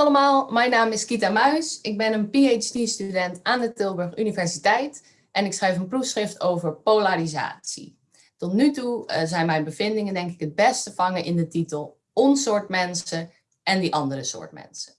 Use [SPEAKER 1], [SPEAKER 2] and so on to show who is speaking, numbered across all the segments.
[SPEAKER 1] allemaal, mijn naam is Kita Muis. Ik ben een PhD-student aan de Tilburg Universiteit en ik schrijf een proefschrift over polarisatie. Tot nu toe uh, zijn mijn bevindingen denk ik het beste vangen in de titel Ons soort mensen en die andere soort mensen.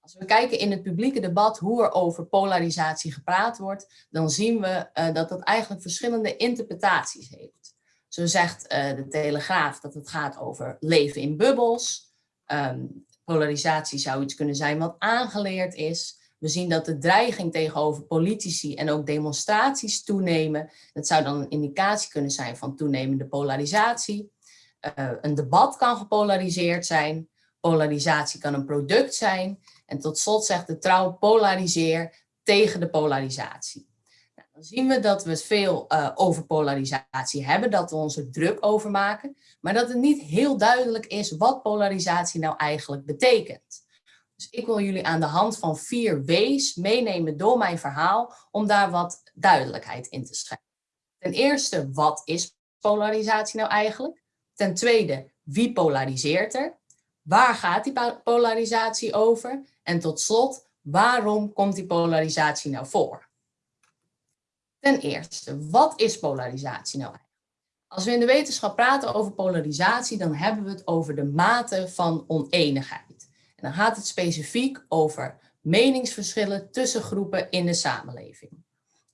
[SPEAKER 1] Als we kijken in het publieke debat hoe er over polarisatie gepraat wordt, dan zien we uh, dat dat eigenlijk verschillende interpretaties heeft. Zo zegt uh, de Telegraaf dat het gaat over leven in bubbels, um, polarisatie zou iets kunnen zijn wat aangeleerd is. We zien dat de dreiging tegenover politici en ook demonstraties toenemen. Dat zou dan een indicatie kunnen zijn van toenemende polarisatie. Uh, een debat kan gepolariseerd zijn. Polarisatie kan een product zijn. En tot slot zegt de trouw polariseer tegen de polarisatie. Dan zien we dat we veel uh, over polarisatie hebben, dat we ons er druk over maken, maar dat het niet heel duidelijk is wat polarisatie nou eigenlijk betekent. Dus ik wil jullie aan de hand van vier W's meenemen door mijn verhaal om daar wat duidelijkheid in te schrijven. Ten eerste, wat is polarisatie nou eigenlijk? Ten tweede, wie polariseert er? Waar gaat die polarisatie over? En tot slot, waarom komt die polarisatie nou voor? Ten eerste, wat is polarisatie nou eigenlijk? Als we in de wetenschap praten over polarisatie, dan hebben we het over de mate van oneenigheid. En dan gaat het specifiek over meningsverschillen tussen groepen in de samenleving.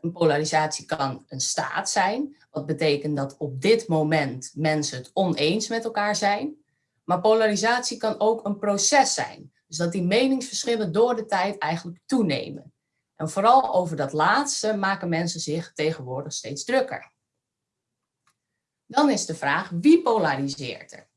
[SPEAKER 1] Een polarisatie kan een staat zijn, wat betekent dat op dit moment mensen het oneens met elkaar zijn. Maar polarisatie kan ook een proces zijn. Dus dat die meningsverschillen door de tijd eigenlijk toenemen. En vooral over dat laatste maken mensen zich tegenwoordig steeds drukker. Dan is de vraag, wie polariseert er?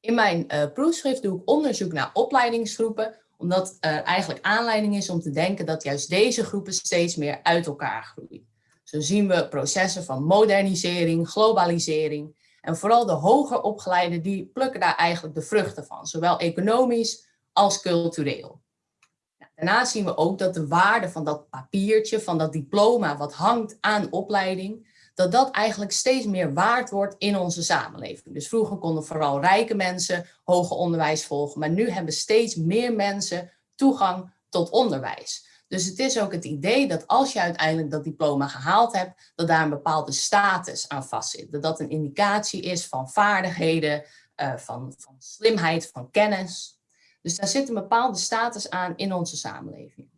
[SPEAKER 1] In mijn uh, proefschrift doe ik onderzoek naar opleidingsgroepen, omdat er eigenlijk aanleiding is om te denken dat juist deze groepen steeds meer uit elkaar groeien. Zo zien we processen van modernisering, globalisering en vooral de hoger opgeleiden die plukken daar eigenlijk de vruchten van, zowel economisch als cultureel. Daarnaast zien we ook dat de waarde van dat papiertje, van dat diploma wat hangt aan opleiding, dat dat eigenlijk steeds meer waard wordt in onze samenleving. Dus vroeger konden vooral rijke mensen hoger onderwijs volgen, maar nu hebben steeds meer mensen toegang tot onderwijs. Dus het is ook het idee dat als je uiteindelijk dat diploma gehaald hebt, dat daar een bepaalde status aan vastzit. Dat dat een indicatie is van vaardigheden, uh, van, van slimheid, van kennis. Dus daar zit een bepaalde status aan in onze samenleving.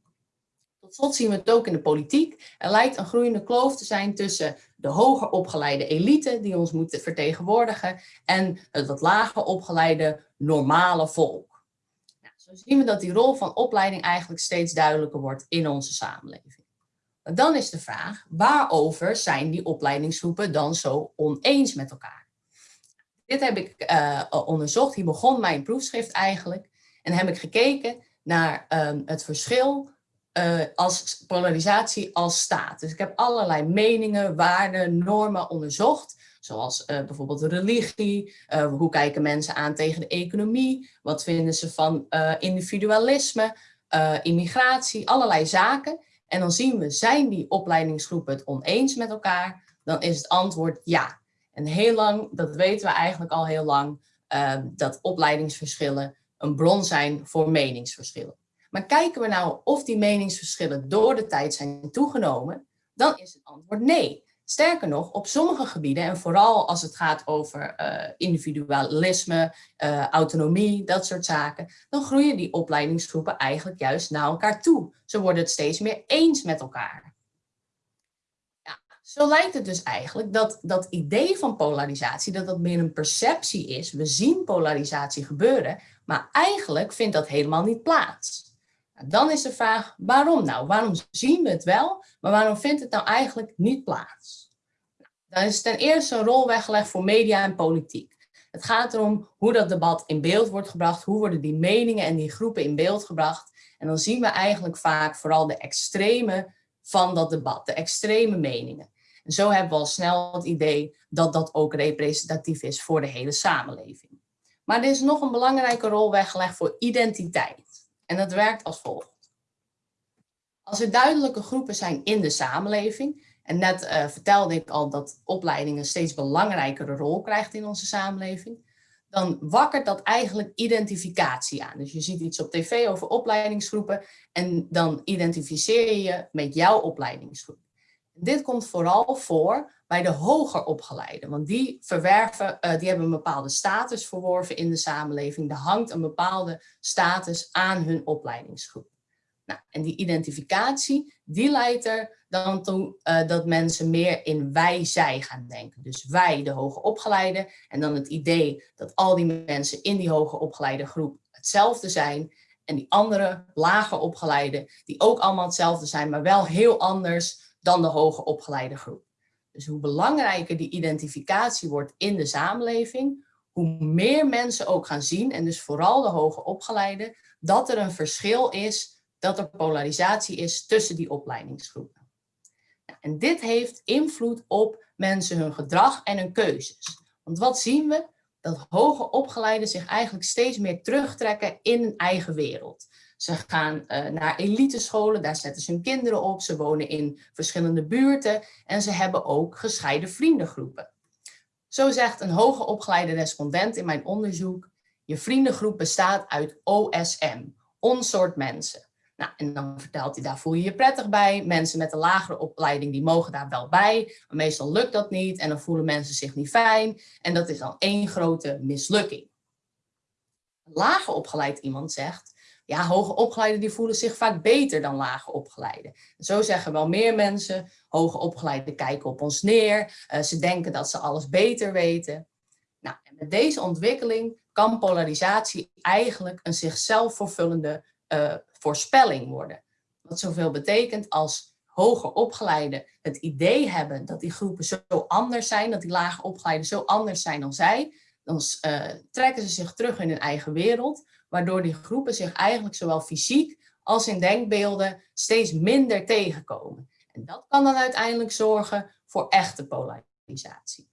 [SPEAKER 1] Tot slot zien we het ook in de politiek. Er lijkt een groeiende kloof te zijn tussen de hoger opgeleide elite die ons moet vertegenwoordigen en het wat lager opgeleide normale volk. Nou, zo zien we dat die rol van opleiding eigenlijk steeds duidelijker wordt in onze samenleving. Maar dan is de vraag, waarover zijn die opleidingsgroepen dan zo oneens met elkaar? Dit heb ik uh, onderzocht, hier begon mijn proefschrift eigenlijk. En heb ik gekeken naar um, het verschil uh, als polarisatie als staat. Dus ik heb allerlei meningen, waarden, normen onderzocht. Zoals uh, bijvoorbeeld religie, uh, hoe kijken mensen aan tegen de economie, wat vinden ze van individualisme, immigratie, allerlei zaken. En dan zien we, zijn die opleidingsgroepen het oneens met elkaar? Dan is het antwoord ja. En heel lang, dat weten we eigenlijk al heel lang, dat opleidingsverschillen een bron zijn voor meningsverschillen. Maar kijken we nou of die meningsverschillen door de tijd zijn toegenomen, dan is het antwoord nee. Sterker nog, op sommige gebieden, en vooral als het gaat over uh, individualisme, uh, autonomie, dat soort zaken, dan groeien die opleidingsgroepen eigenlijk juist naar elkaar toe. Ze worden het steeds meer eens met elkaar. Zo lijkt het dus eigenlijk dat dat idee van polarisatie, dat dat meer een perceptie is. We zien polarisatie gebeuren, maar eigenlijk vindt dat helemaal niet plaats. Nou, dan is de vraag, waarom nou? Waarom zien we het wel, maar waarom vindt het nou eigenlijk niet plaats? Nou, dan is ten eerste een rol weggelegd voor media en politiek. Het gaat erom hoe dat debat in beeld wordt gebracht, hoe worden die meningen en die groepen in beeld gebracht. En dan zien we eigenlijk vaak vooral de extreme van dat debat, de extreme meningen. En zo hebben we al snel het idee dat dat ook representatief is voor de hele samenleving. Maar er is nog een belangrijke rol weggelegd voor identiteit. En dat werkt als volgt. Als er duidelijke groepen zijn in de samenleving, en net uh, vertelde ik al dat opleiding een steeds belangrijkere rol krijgt in onze samenleving, dan wakkert dat eigenlijk identificatie aan. Dus je ziet iets op tv over opleidingsgroepen en dan identificeer je je met jouw opleidingsgroep. Dit komt vooral voor bij de hoger opgeleiden, want die verwerven, uh, die hebben een bepaalde status verworven in de samenleving. Er hangt een bepaalde status aan hun opleidingsgroep. Nou, en die identificatie, die leidt er dan toe uh, dat mensen meer in wij-zij gaan denken. Dus wij, de hoger opgeleide, en dan het idee dat al die mensen in die hoger opgeleide groep hetzelfde zijn. En die andere, lager opgeleide, die ook allemaal hetzelfde zijn, maar wel heel anders dan de hoger opgeleide groep. Dus hoe belangrijker die identificatie wordt in de samenleving, hoe meer mensen ook gaan zien, en dus vooral de hoger opgeleide, dat er een verschil is, dat er polarisatie is tussen die opleidingsgroepen. En dit heeft invloed op mensen hun gedrag en hun keuzes. Want wat zien we? Dat hoger opgeleiden zich eigenlijk steeds meer terugtrekken in een eigen wereld. Ze gaan uh, naar elitescholen, daar zetten ze hun kinderen op. Ze wonen in verschillende buurten en ze hebben ook gescheiden vriendengroepen. Zo zegt een hoger opgeleide respondent in mijn onderzoek, je vriendengroep bestaat uit OSM, onsoort mensen. Nou, en dan vertelt hij, daar voel je je prettig bij. Mensen met een lagere opleiding, die mogen daar wel bij. Maar meestal lukt dat niet en dan voelen mensen zich niet fijn. En dat is dan één grote mislukking. Lager opgeleid iemand zegt, ja, hoger opgeleiden die voelen zich vaak beter dan lager opgeleiden. Zo zeggen wel meer mensen, hoger opgeleiden kijken op ons neer. Uh, ze denken dat ze alles beter weten. Nou, en met deze ontwikkeling kan polarisatie eigenlijk een zichzelf vervullende uh, voorspelling worden. Wat zoveel betekent als hoger opgeleiden het idee hebben dat die groepen zo anders zijn, dat die lager opgeleiden zo anders zijn dan zij, dan uh, trekken ze zich terug in hun eigen wereld, waardoor die groepen zich eigenlijk zowel fysiek als in denkbeelden steeds minder tegenkomen. En dat kan dan uiteindelijk zorgen voor echte polarisatie.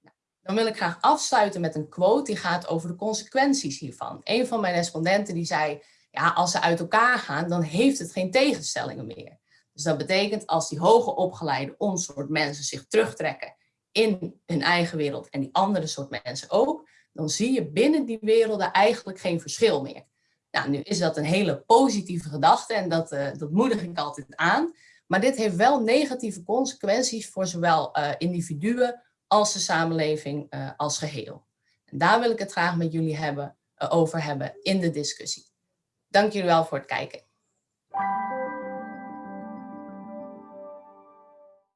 [SPEAKER 1] Nou, dan wil ik graag afsluiten met een quote die gaat over de consequenties hiervan. Een van mijn respondenten die zei, ja, als ze uit elkaar gaan, dan heeft het geen tegenstellingen meer. Dus dat betekent als die hoger opgeleide ons soort mensen zich terugtrekken in hun eigen wereld en die andere soort mensen ook, dan zie je binnen die werelden eigenlijk geen verschil meer. Nou, nu is dat een hele positieve gedachte en dat, uh, dat moedig ik altijd aan. Maar dit heeft wel negatieve consequenties voor zowel uh, individuen als de samenleving uh, als geheel. En daar wil ik het graag met jullie hebben, over hebben in de discussie. Dank jullie wel voor het kijken.